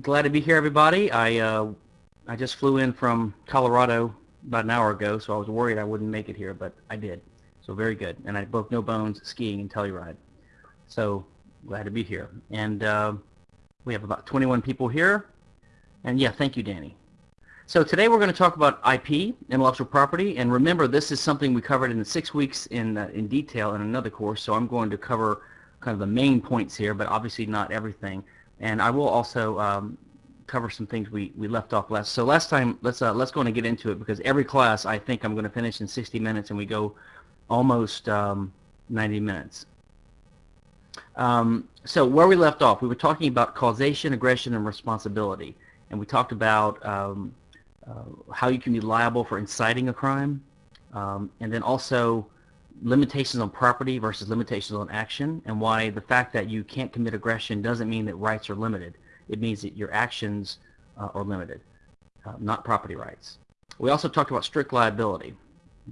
glad to be here, everybody. I uh, I just flew in from Colorado about an hour ago, so I was worried I wouldn't make it here, but I did. So very good. And I broke no bones skiing and Telluride. So glad to be here. And uh, we have about 21 people here. And yeah, thank you, Danny. So today we're going to talk about IP, intellectual property, and remember this is something we covered in six weeks in uh, in detail in another course. So I'm going to cover kind of the main points here, but obviously not everything. And I will also um, cover some things we, we left off last. So last time, let's uh, let's go and get into it because every class I think I'm going to finish in 60 minutes, and we go almost um, 90 minutes. Um, so where we left off, we were talking about causation, aggression, and responsibility, and we talked about um, uh, how you can be liable for inciting a crime, um, and then also limitations on property versus limitations on action, and why the fact that you can't commit aggression doesn't mean that rights are limited. It means that your actions uh, are limited, uh, not property rights. We also talked about strict liability,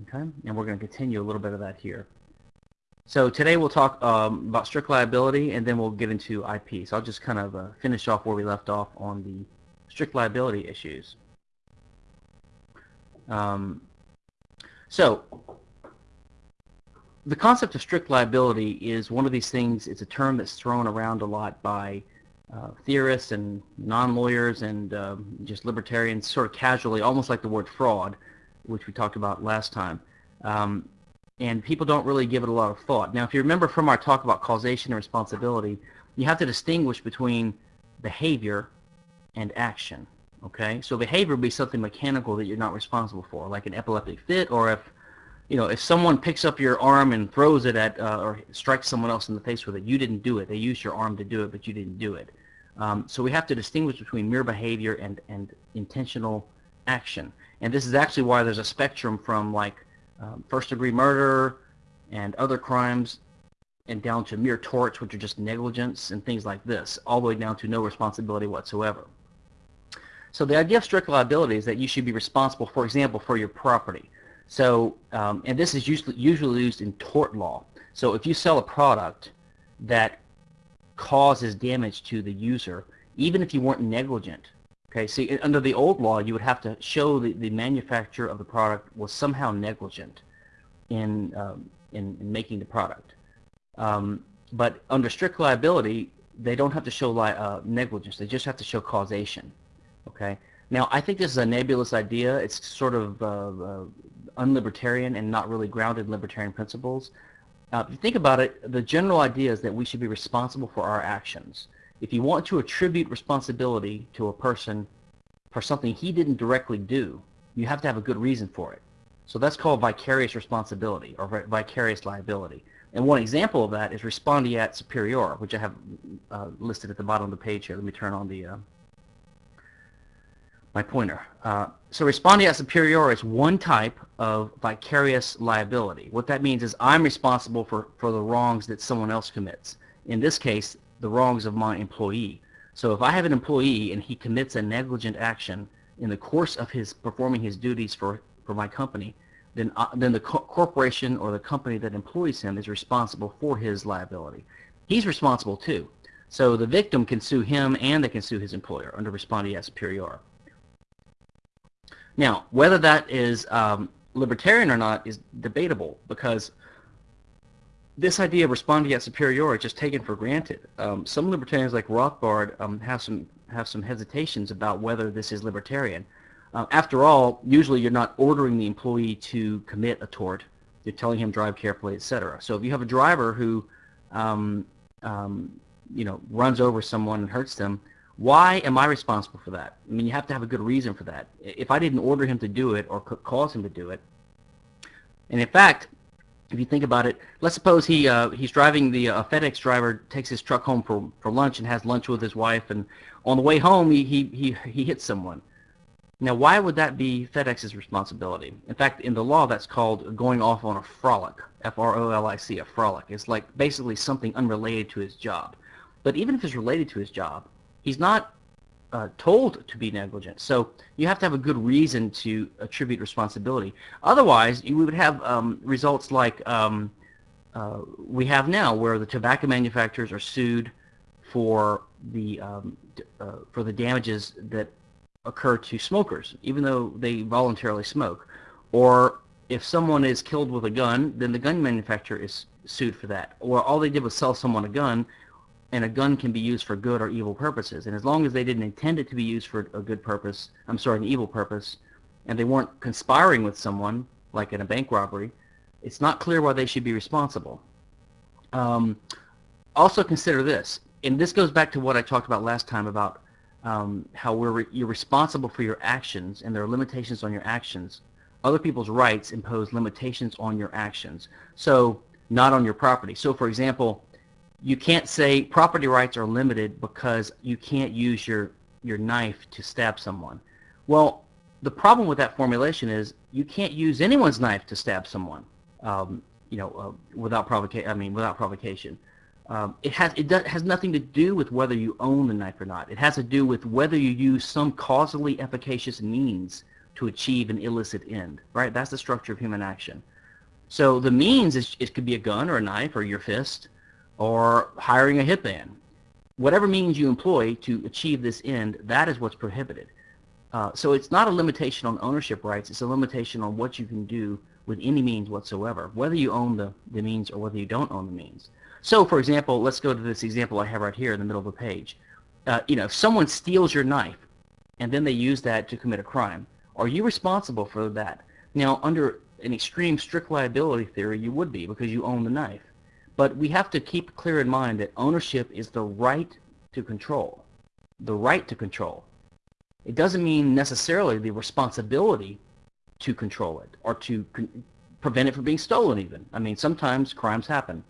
okay, and we're going to continue a little bit of that here. So today we'll talk um, about strict liability, and then we'll get into IP. So I'll just kind of uh, finish off where we left off on the strict liability issues. Um, so the concept of strict liability is one of these things, it's a term that's thrown around a lot by uh, theorists and non-lawyers and uh, just libertarians sort of casually, almost like the word fraud, which we talked about last time. Um, and people don't really give it a lot of thought. Now, if you remember from our talk about causation and responsibility, you have to distinguish between behavior and action. Okay, so behavior would be something mechanical that you're not responsible for, like an epileptic fit, or if you know if someone picks up your arm and throws it at uh, or strikes someone else in the face with it, you didn't do it. They used your arm to do it, but you didn't do it. Um, so we have to distinguish between mere behavior and and intentional action. And this is actually why there's a spectrum from like um, first-degree murder and other crimes and down to mere torts, which are just negligence and things like this, all the way down to no responsibility whatsoever. So the idea of strict liability is that you should be responsible, for example, for your property. So, um, and this is usually, usually used in tort law. So if you sell a product that causes damage to the user, even if you weren't negligent, okay, see, under the old law, you would have to show that the manufacturer of the product was somehow negligent in, um, in, in, making the product. Um, but under strict liability, they don't have to show uh, negligence. They just have to show causation. Okay. Now, I think this is a nebulous idea. It's sort of uh, uh, unlibertarian and not really grounded in libertarian principles. Uh, if you think about it, the general idea is that we should be responsible for our actions. If you want to attribute responsibility to a person for something he didn't directly do, you have to have a good reason for it. So that's called vicarious responsibility or vicarious liability. And one example of that is respondeat superior, which I have uh, listed at the bottom of the page here. Let me turn on the uh, my pointer. Uh, so respondeat superior is one type of vicarious liability. What that means is I'm responsible for, for the wrongs that someone else commits. In this case, the wrongs of my employee. So if I have an employee and he commits a negligent action in the course of his performing his duties for, for my company, then, uh, then the co corporation or the company that employs him is responsible for his liability. He's responsible too. So the victim can sue him and they can sue his employer under respondeat superior. Now, whether that is um, libertarian or not is debatable because this idea of respondeat superior is just taken for granted. Um, some libertarians like Rothbard um, have some have some hesitations about whether this is libertarian. Uh, after all, usually you're not ordering the employee to commit a tort. You're telling him drive carefully, etc. So if you have a driver who, um, um, you know, runs over someone and hurts them, why am I responsible for that? I mean, you have to have a good reason for that. If I didn't order him to do it or cause him to do it, and in fact, if you think about it, let's suppose he uh, he's driving the uh, FedEx driver takes his truck home for for lunch and has lunch with his wife, and on the way home he he he, he hits someone. Now, why would that be FedEx's responsibility? In fact, in the law, that's called going off on a frolic, F-R-O-L-I-C, a frolic. It's like basically something unrelated to his job. But even if it's related to his job, he's not uh, told to be negligent. So you have to have a good reason to attribute responsibility. Otherwise, you would have um, results like um, uh, we have now, where the tobacco manufacturers are sued for the um, uh, for the damages that occur to smokers, even though they voluntarily smoke. Or if someone is killed with a gun, then the gun manufacturer is sued for that. Or all they did was sell someone a gun, and a gun can be used for good or evil purposes. And as long as they didn't intend it to be used for a good purpose, I'm sorry, an evil purpose, and they weren't conspiring with someone, like in a bank robbery, it's not clear why they should be responsible. Um, also consider this, and this goes back to what I talked about last time about um, how we're you're responsible for your actions and there are limitations on your actions. Other people's rights impose limitations on your actions, so not on your property. So for example, you can't say property rights are limited because you can't use your, your knife to stab someone. Well, the problem with that formulation is you can't use anyone's knife to stab someone, um, you know, uh, without provocation. I mean, without provocation. Um, it has it does, has nothing to do with whether you own the knife or not. It has to do with whether you use some causally efficacious means to achieve an illicit end. Right? That's the structure of human action. So the means is it could be a gun or a knife or your fist or hiring a hitman. Whatever means you employ to achieve this end, that is what's prohibited. Uh, so it's not a limitation on ownership rights, it's a limitation on what you can do with any means whatsoever, whether you own the, the means or whether you don't own the means. So for example, let's go to this example I have right here in the middle of the page. Uh, you know, if someone steals your knife and then they use that to commit a crime, are you responsible for that? Now, under an extreme strict liability theory, you would be because you own the knife. But we have to keep clear in mind that ownership is the right to control. The right to control. It doesn't mean necessarily the responsibility to control it or to prevent it from being stolen even. I mean, sometimes crimes happen.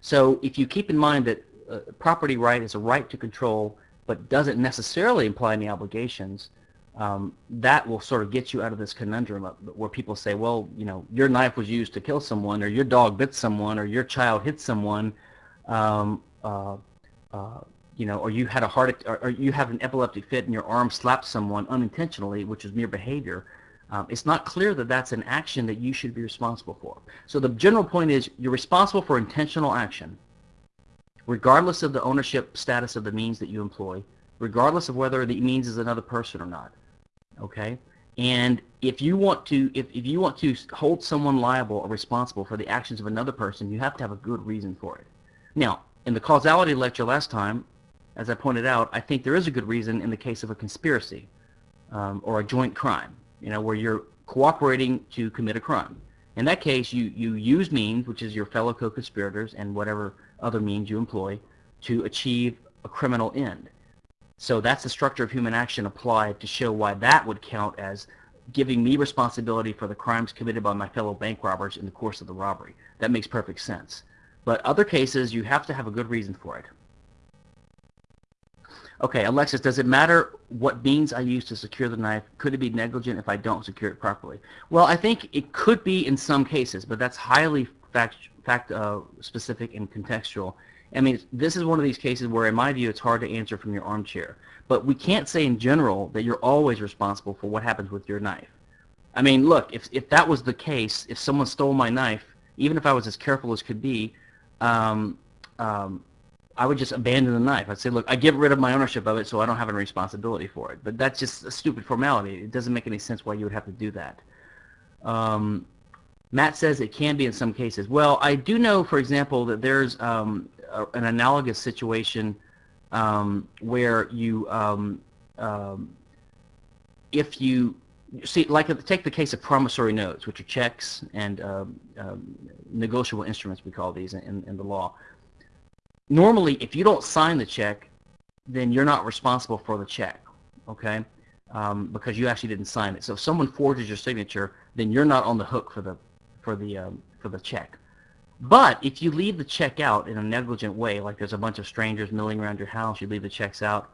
So if you keep in mind that uh, property right is a right to control but doesn't necessarily imply any obligations, um, that will sort of get you out of this conundrum where people say, well, you know, your knife was used to kill someone, or your dog bit someone, or your child hit someone, um, uh, uh, you know, or you had a heart, or, or, you have an epileptic fit and your arm slapped someone unintentionally, which is mere behavior. Um, it's not clear that that's an action that you should be responsible for. So the general point is you're responsible for intentional action, regardless of the ownership status of the means that you employ, regardless of whether the means is another person or not okay? And if you want to, if, if you want to hold someone liable or responsible for the actions of another person, you have to have a good reason for it. Now, in the causality lecture last time, as I pointed out, I think there is a good reason in the case of a conspiracy um, or a joint crime, you know, where you're cooperating to commit a crime. In that case, you, you use means, which is your fellow co-conspirators and whatever other means you employ, to achieve a criminal end. So that's the structure of human action applied to show why that would count as giving me responsibility for the crimes committed by my fellow bank robbers in the course of the robbery. That makes perfect sense. But other cases, you have to have a good reason for it. Okay, Alexis, does it matter what means I use to secure the knife? Could it be negligent if I don't secure it properly? Well, I think it could be in some cases, but that's highly fact, fact uh, specific and contextual. I mean, this is one of these cases where, in my view, it's hard to answer from your armchair. But we can't say in general that you're always responsible for what happens with your knife. I mean, look, if, if that was the case, if someone stole my knife, even if I was as careful as could be, um, um, I would just abandon the knife. I'd say, look, I get rid of my ownership of it so I don't have any responsibility for it. But that's just a stupid formality. It doesn't make any sense why you would have to do that. Um, Matt says it can be in some cases. Well, I do know, for example, that there's um, a, an analogous situation um, where you, um, um, if you see, like take the case of promissory notes, which are checks and um, um, negotiable instruments, we call these in, in the law. Normally, if you don't sign the check, then you're not responsible for the check, okay? Um, because you actually didn't sign it. So if someone forges your signature, then you're not on the hook for the for the um, for the check. But if you leave the check out in a negligent way, like there's a bunch of strangers milling around your house, you leave the checks out.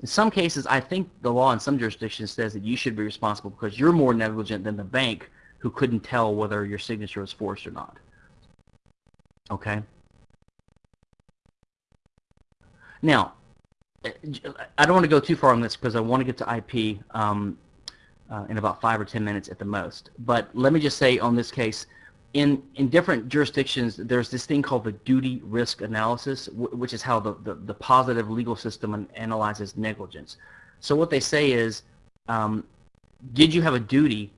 In some cases, I think the law in some jurisdictions says that you should be responsible because you're more negligent than the bank who couldn't tell whether your signature was forced or not. Okay? Now, I don't want to go too far on this because I want to get to IP um, uh, in about five or ten minutes at the most. But let me just say on this case, in, in different jurisdictions, there's this thing called the duty risk analysis, which is how the, the, the, positive legal system analyzes negligence. So what they say is, um, did you have a duty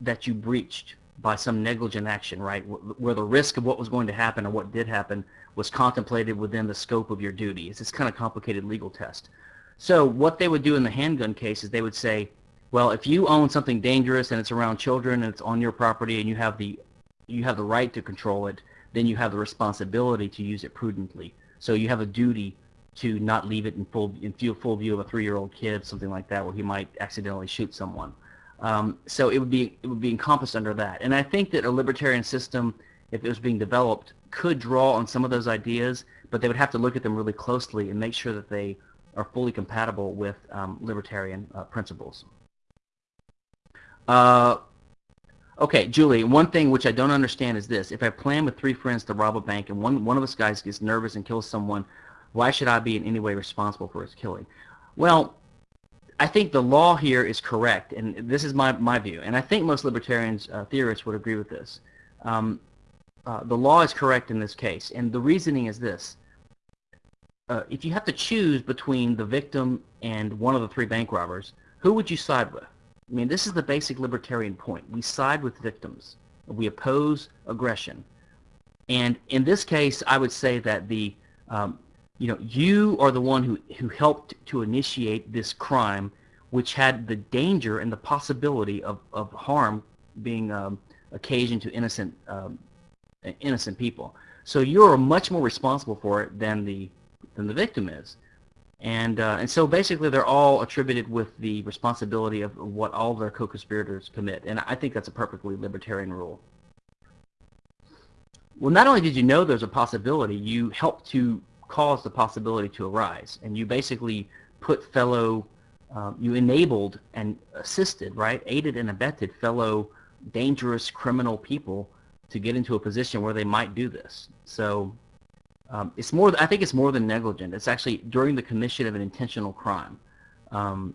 that you breached by some negligent action, right, where the risk of what was going to happen or what did happen was contemplated within the scope of your duty. It's this kind of complicated legal test. So what they would do in the handgun case is they would say, well, if you own something dangerous and it's around children and it's on your property and you have the you have the right to control it, then you have the responsibility to use it prudently. So you have a duty to not leave it in full in full view of a three-year-old kid, something like that, where he might accidentally shoot someone. Um, so it would be it would be encompassed under that. And I think that a libertarian system, if it was being developed, could draw on some of those ideas, but they would have to look at them really closely and make sure that they are fully compatible with um, libertarian uh, principles. Uh, Okay, Julie, one thing which I don't understand is this. If I plan with three friends to rob a bank and one, one of us guys gets nervous and kills someone, why should I be in any way responsible for his killing? Well, I think the law here is correct, and this is my, my view, and I think most libertarians, uh, theorists would agree with this. Um, uh, the law is correct in this case, and the reasoning is this. Uh, if you have to choose between the victim and one of the three bank robbers, who would you side with? I mean, this is the basic libertarian point. We side with victims. We oppose aggression. And in this case, I would say that the, um, you know, you are the one who, who helped to initiate this crime, which had the danger and the possibility of, of harm being um, occasioned to innocent, um, innocent people. So you're much more responsible for it than the, than the victim is. And, uh, and so basically they're all attributed with the responsibility of what all their co-conspirators commit. And I think that's a perfectly libertarian rule. Well, not only did you know there's a possibility, you helped to cause the possibility to arise. And you basically put fellow, um, you enabled and assisted, right, aided and abetted fellow dangerous criminal people to get into a position where they might do this. So um, it's more. I think it's more than negligent. It's actually during the commission of an intentional crime. Um,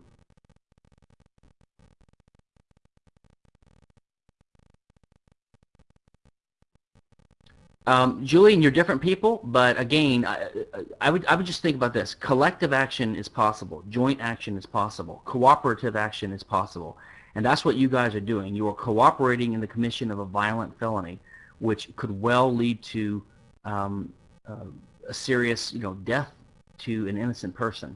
Um, Julian, you're different people, but again, I, I, would I would just think about this: collective action is possible, joint action is possible, cooperative action is possible, and that's what you guys are doing. You are cooperating in the commission of a violent felony, which could well lead to um, a serious, you know, death to an innocent person.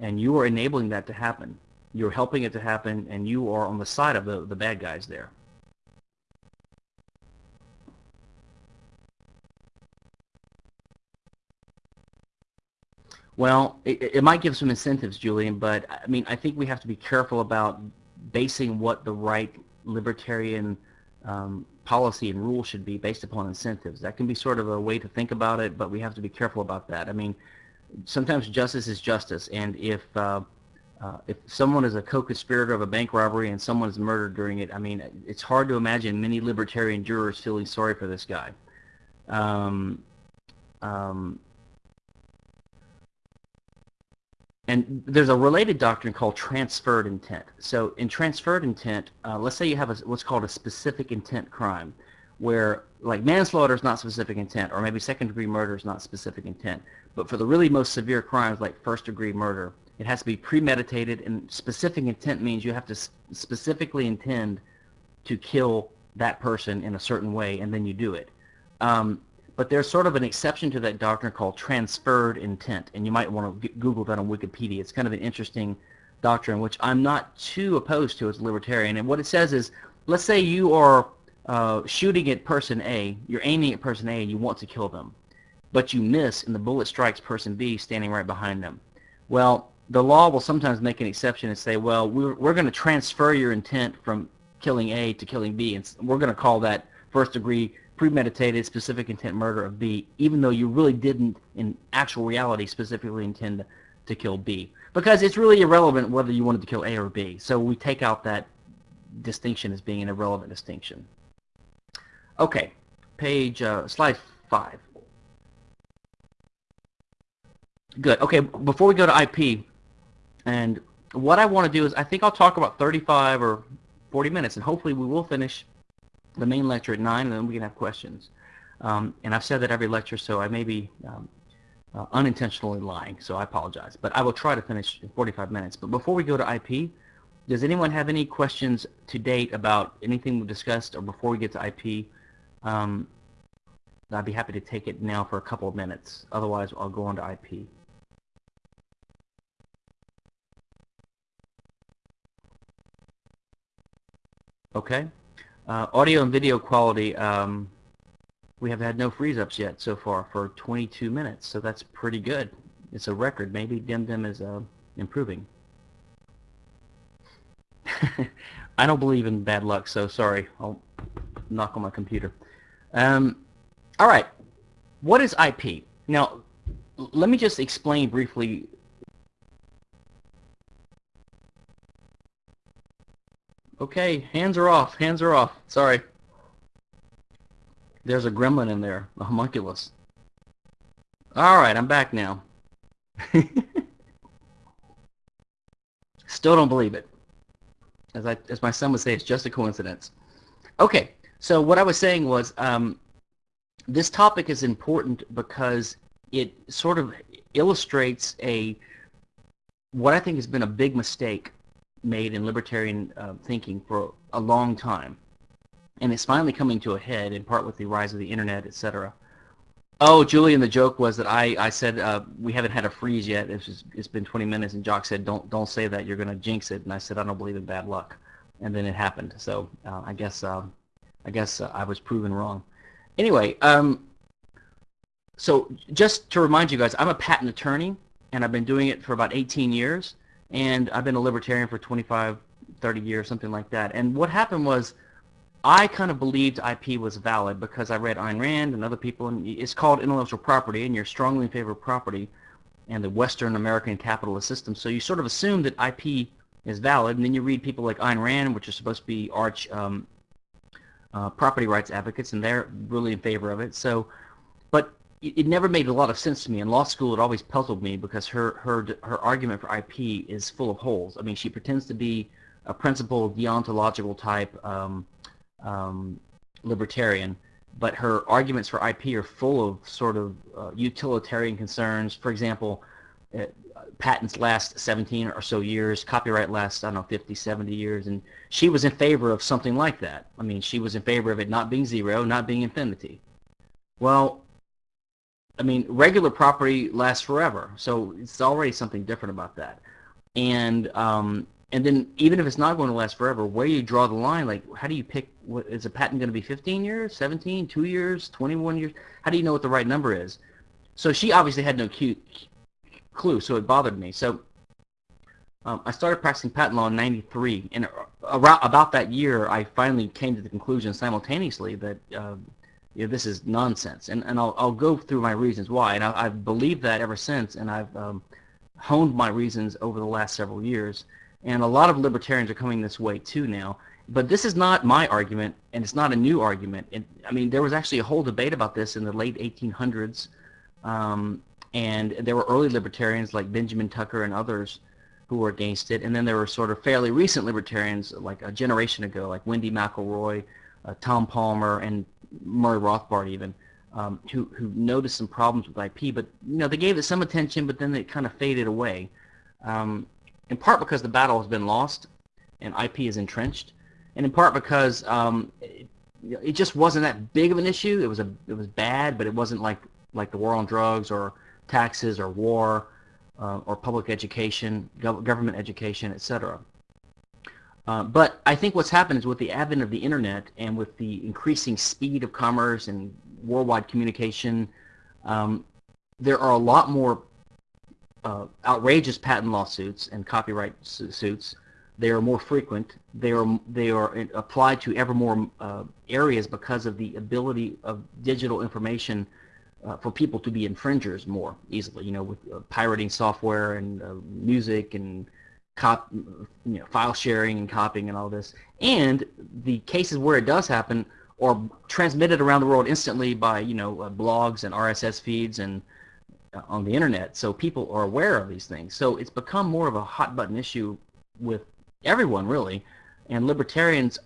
And you are enabling that to happen. You're helping it to happen, and you are on the side of the, the bad guys there. Well, it, it, might give some incentives, Julian, but I mean, I think we have to be careful about basing what the right libertarian um, policy and rule should be based upon incentives. That can be sort of a way to think about it, but we have to be careful about that. I mean, sometimes justice is justice, and if uh, uh, if someone is a co-conspirator of a bank robbery and someone is murdered during it, I mean, it's hard to imagine many libertarian jurors feeling sorry for this guy. Um, um, And there's a related doctrine called transferred intent. So in transferred intent, uh, let's say you have a, what's called a specific intent crime, where like manslaughter is not specific intent, or maybe second degree murder is not specific intent. But for the really most severe crimes like first degree murder, it has to be premeditated, and specific intent means you have to specifically intend to kill that person in a certain way, and then you do it. Um, but there's sort of an exception to that doctrine called transferred intent, and you might want to Google that on Wikipedia. It's kind of an interesting doctrine, which I'm not too opposed to as a libertarian. And what it says is, let's say you are uh, shooting at person A, you're aiming at person A, and you want to kill them, but you miss, and the bullet strikes person B standing right behind them. Well, the law will sometimes make an exception and say, well, we're, we're going to transfer your intent from killing A to killing B, and we're going to call that first degree premeditated specific intent murder of B, even though you really didn't, in actual reality, specifically intend to kill B. Because it's really irrelevant whether you wanted to kill A or B. So we take out that distinction as being an irrelevant distinction. Okay, page, uh, slide 5. Good. Okay, before we go to IP, and what I want to do is I think I'll talk about 35 or 40 minutes, and hopefully we will finish the main lecture at 9, and then we can have questions. Um, and I've said that every lecture, so I may be um, uh, unintentionally lying, so I apologize. But I will try to finish in 45 minutes. But before we go to IP, does anyone have any questions to date about anything we've discussed or before we get to IP? Um, I'd be happy to take it now for a couple of minutes. Otherwise, I'll go on to IP. Okay. Uh, audio and video quality, um, we have had no freeze-ups yet so far for 22 minutes, so that's pretty good. It's a record. Maybe DimDim is uh, improving. I don't believe in bad luck, so sorry. I'll knock on my computer. Um, all right. What is IP? Now, let me just explain briefly Okay, hands are off. Hands are off. Sorry. There's a gremlin in there, a homunculus. All right, I'm back now. Still don't believe it. As, I, as my son would say, it's just a coincidence. Okay, so what I was saying was um, this topic is important because it sort of illustrates a what I think has been a big mistake made in libertarian uh, thinking for a long time. And it's finally coming to a head, in part with the rise of the internet, etc. Oh, Julian, the joke was that I, I said uh, we haven't had a freeze yet. It's, just, it's been 20 minutes, and Jock said, don't don't say that. You're going to jinx it. And I said, I don't believe in bad luck. And then it happened. So uh, I guess uh, I guess uh, I was proven wrong. Anyway, um, so just to remind you guys, I'm a patent attorney, and I've been doing it for about 18 years and I've been a libertarian for 25, 30 years, something like that. And what happened was I kind of believed IP was valid because I read Ayn Rand and other people, and it's called intellectual property, and you're strongly in favor of property and the Western American capitalist system. So you sort of assume that IP is valid, and then you read people like Ayn Rand, which are supposed to be arch um, uh, property rights advocates, and they're really in favor of it. So, it never made a lot of sense to me. In law school, it always puzzled me because her her her argument for IP is full of holes. I mean, she pretends to be a principled deontological type um, um, libertarian, but her arguments for IP are full of sort of uh, utilitarian concerns. For example, uh, patents last 17 or so years, copyright lasts, I don't know, 50, 70 years, and she was in favor of something like that. I mean, she was in favor of it not being zero, not being infinity. Well, I mean, regular property lasts forever, so it's already something different about that. And um, and then even if it's not going to last forever, where do you draw the line, like how do you pick? What, is a patent going to be 15 years, 17, 2 years, 21 years? How do you know what the right number is? So she obviously had no clue, so it bothered me. So um, I started practicing patent law in 93, and around about that year, I finally came to the conclusion simultaneously that uh, you know, this is nonsense. And, and I'll, I'll go through my reasons why. And I, have believed that ever since, and I've um, honed my reasons over the last several years. And a lot of libertarians are coming this way too now. But this is not my argument, and it's not a new argument. It, I mean, there was actually a whole debate about this in the late 1800s. Um, and there were early libertarians like Benjamin Tucker and others who were against it. And then there were sort of fairly recent libertarians like a generation ago, like Wendy McElroy, uh, Tom Palmer, and Murray Rothbard even, um, who who noticed some problems with IP, but you know they gave it some attention, but then it kind of faded away, um, in part because the battle has been lost and IP is entrenched, and in part because um, it, it, just wasn't that big of an issue. It was a it was bad, but it wasn't like like the war on drugs or taxes or war uh, or public education, gov government education, etc. Uh, but I think what's happened is with the advent of the internet and with the increasing speed of commerce and worldwide communication, um, there are a lot more uh, outrageous patent lawsuits and copyright suits. They are more frequent. They are they are applied to ever more uh, areas because of the ability of digital information uh, for people to be infringers more easily. You know, with uh, pirating software and uh, music and cop, you know, file sharing and copying and all this. And the cases where it does happen are transmitted around the world instantly by, you know, uh, blogs and RSS feeds and uh, on the internet. So people are aware of these things. So it's become more of a hot button issue with everyone really. And libertarians,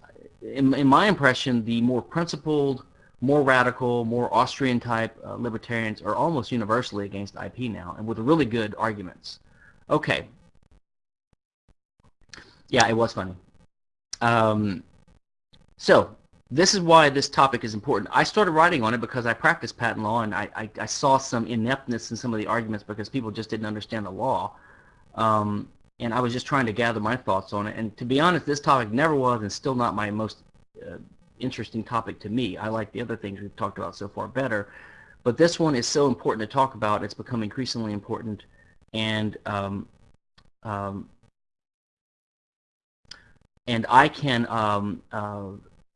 in, in my impression, the more principled, more radical, more Austrian type uh, libertarians are almost universally against IP now, and with really good arguments. Okay. Yeah, it was funny. Um, so this is why this topic is important. I started writing on it because I practiced patent law, and I, I, I saw some ineptness in some of the arguments because people just didn't understand the law. Um, and I was just trying to gather my thoughts on it. And to be honest, this topic never was and still not my most uh, interesting topic to me. I like the other things we've talked about so far better. But this one is so important to talk about. It's become increasingly important. And um, um, and I can um, uh,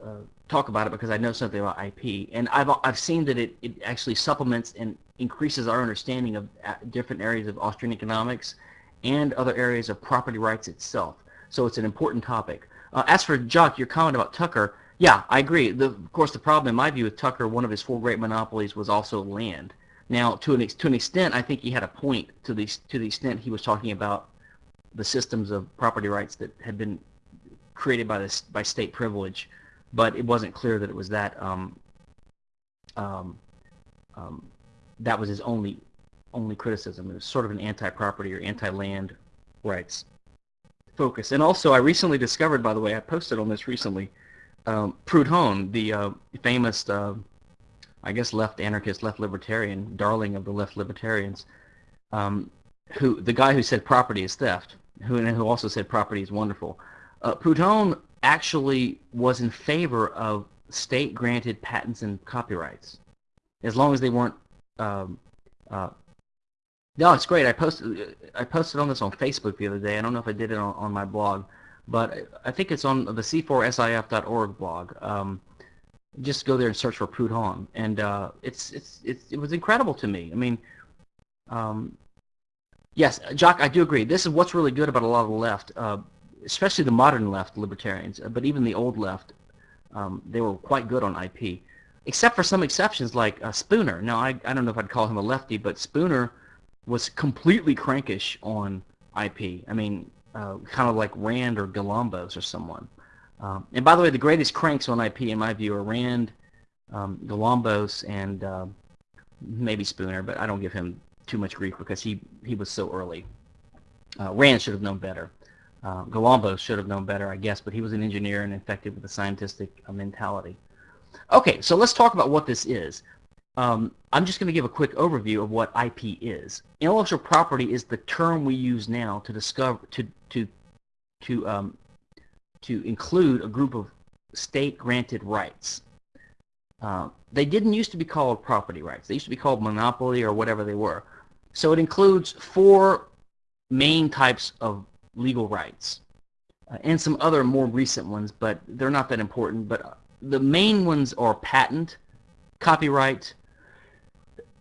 uh, talk about it because I know something about IP. And I've, I've seen that it, it actually supplements and increases our understanding of uh, different areas of Austrian economics and other areas of property rights itself. So it's an important topic. Uh, as for Jock, your comment about Tucker, yeah, I agree. The, of course, the problem in my view with Tucker, one of his four great monopolies was also land. Now, to an, to an extent, I think he had a point to the, to the extent he was talking about the systems of property rights that had been created by, this, by state privilege, but it wasn't clear that it was that um, um, um, that was his only only criticism. It was sort of an anti-property or anti-land rights focus. And also, I recently discovered, by the way, I posted on this recently, um, Proudhon, the uh, famous, uh, I guess, left anarchist, left libertarian, darling of the left libertarians, um, who the guy who said property is theft, who and who also said property is wonderful. Uh, Proudhon actually was in favor of state-granted patents and copyrights, as long as they weren't um, uh, no, it's great. I posted I posted on this on Facebook the other day. I don't know if I did it on, on my blog, but I think it's on the c4sif.org blog. Um, just go there and search for Proudhon, and uh, it's, it's it's it was incredible to me. I mean, um, yes, Jock, I do agree. This is what's really good about a lot of the left, uh, especially the modern left libertarians, uh, but even the old left, um, they were quite good on IP, except for some exceptions like uh, Spooner. Now, I I don't know if I'd call him a lefty, but Spooner was completely crankish on IP. I mean, uh, kind of like Rand or Galambos or someone. Um, and by the way, the greatest cranks on IP, in my view, are Rand, um, Galambos, and uh, maybe Spooner, but I don't give him too much grief because he, he was so early. Uh, Rand should have known better. Uh, should have known better, I guess, but he was an engineer and infected with a scientific uh, mentality. Okay, so let's talk about what this is. Um, I'm just going to give a quick overview of what IP is. Intellectual property is the term we use now to discover to to to um, to include a group of state-granted rights. Uh, they didn't used to be called property rights. They used to be called monopoly or whatever they were. So it includes four main types of legal rights uh, and some other more recent ones, but they're not that important. But uh, the main ones are patent, copyright,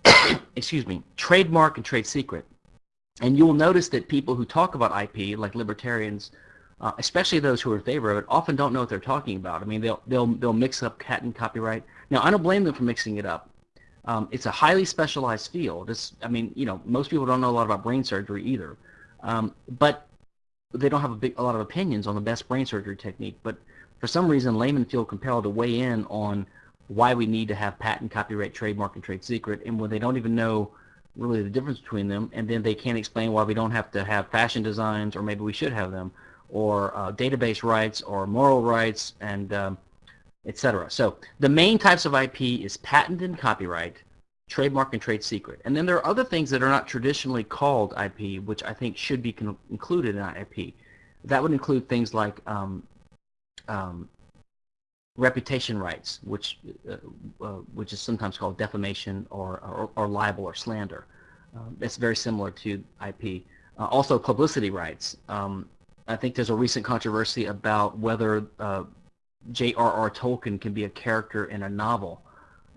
excuse me, trademark and trade secret. And you will notice that people who talk about IP, like libertarians, uh, especially those who are in favor of it, often don't know what they're talking about. I mean, they'll they'll they'll mix up patent copyright. Now, I don't blame them for mixing it up. Um, it's a highly specialized field. It's, I mean, you know, most people don't know a lot about brain surgery either, um, but they don't have a big a lot of opinions on the best brain surgery technique. But for some reason, laymen feel compelled to weigh in on why we need to have patent, copyright, trademark, and trade secret, and when they don't even know really the difference between them, and then they can't explain why we don't have to have fashion designs, or maybe we should have them, or uh, database rights, or moral rights, and um, etc. So the main types of IP is patent and copyright, trademark and trade secret. And then there are other things that are not traditionally called IP, which I think should be included in IP. That would include things like um, um, reputation rights, which uh, uh, which is sometimes called defamation or, or, or libel or slander. Um, it's very similar to IP. Uh, also publicity rights. Um, I think there's a recent controversy about whether uh, J.R.R. Tolkien can be a character in a novel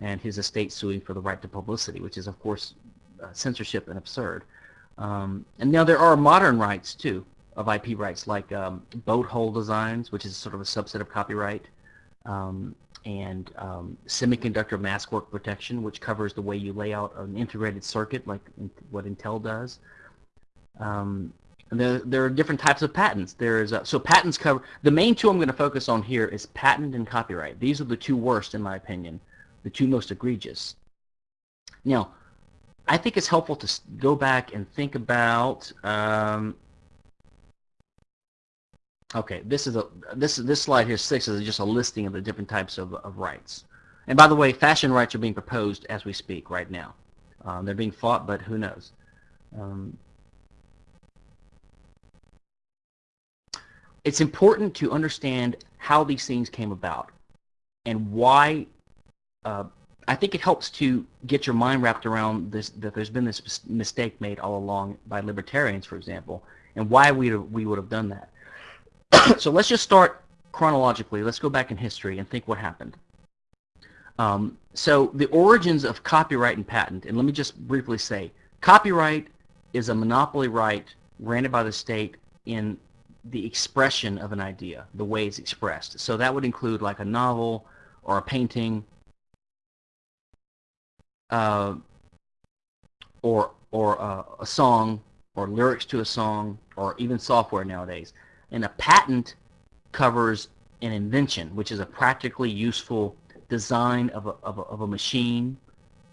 and his estate suing for the right to publicity, which is of course uh, censorship and absurd. Um, and now there are modern rights too of IP rights like um, boat hull designs, which is sort of a subset of copyright um, and um, semiconductor mask work protection, which covers the way you lay out an integrated circuit like what Intel does. Um, there, there are different types of patents. There's uh, so patents cover the main two I'm going to focus on here is patent and copyright. These are the two worst in my opinion, the two most egregious. Now, I think it's helpful to go back and think about. Um, okay, this is a this this slide here six is just a listing of the different types of, of rights. And by the way, fashion rights are being proposed as we speak right now. Um, they're being fought, but who knows? Um, it's important to understand how these things came about and why uh, I think it helps to get your mind wrapped around this that there's been this mistake made all along by libertarians, for example, and why we we would have done that. so let's just start chronologically. Let's go back in history and think what happened. Um, so the origins of copyright and patent, and let me just briefly say, copyright is a monopoly right granted by the state in the expression of an idea, the way it's expressed. So that would include like a novel or a painting uh, or, or uh, a song or lyrics to a song or even software nowadays. And a patent covers an invention, which is a practically useful design of a, of a, of a machine,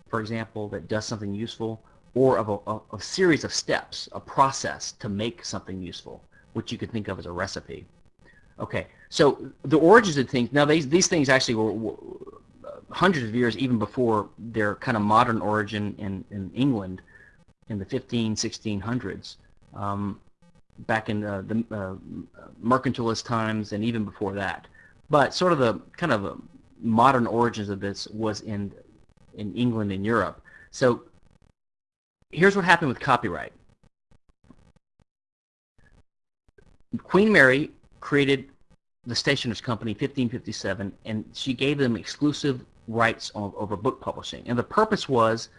for example, that does something useful, or of a, a, series of steps, a process to make something useful, which you could think of as a recipe. Okay, so the origins of things, now these, these things actually were, were hundreds of years even before their kind of modern origin in, in England in the 15, 1600s, um, back in the, the uh, mercantilist times and even before that. But sort of the kind of modern origins of this was in in England and Europe. So here's what happened with copyright. Queen Mary created the Stationers Company 1557 and she gave them exclusive rights over book publishing. And the purpose was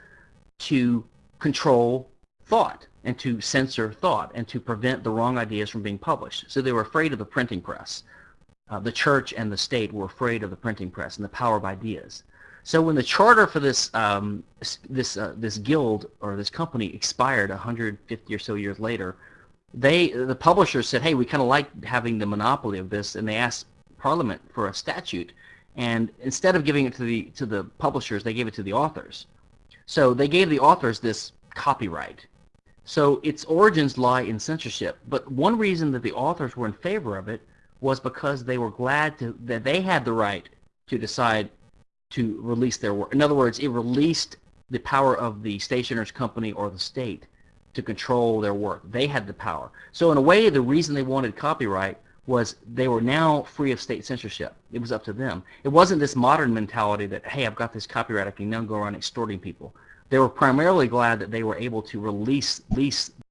to control thought and to censor thought and to prevent the wrong ideas from being published. So they were afraid of the printing press. Uh, the church and the state were afraid of the printing press and the power of ideas. So when the charter for this um, this uh, this guild or this company expired 150 or so years later, they the publishers said, "Hey, we kind of like having the monopoly of this," and they asked Parliament for a statute and instead of giving it to the to the publishers, they gave it to the authors. So they gave the authors this copyright. So its origins lie in censorship. But one reason that the authors were in favor of it was because they were glad to, that they had the right to decide to release their work. In other words, it released the power of the stationer's company or the state to control their work. They had the power. So in a way, the reason they wanted copyright was they were now free of state censorship. It was up to them. It wasn't this modern mentality that, hey, I've got this copyright, I can now go around extorting people. They were primarily glad that they were able to release, release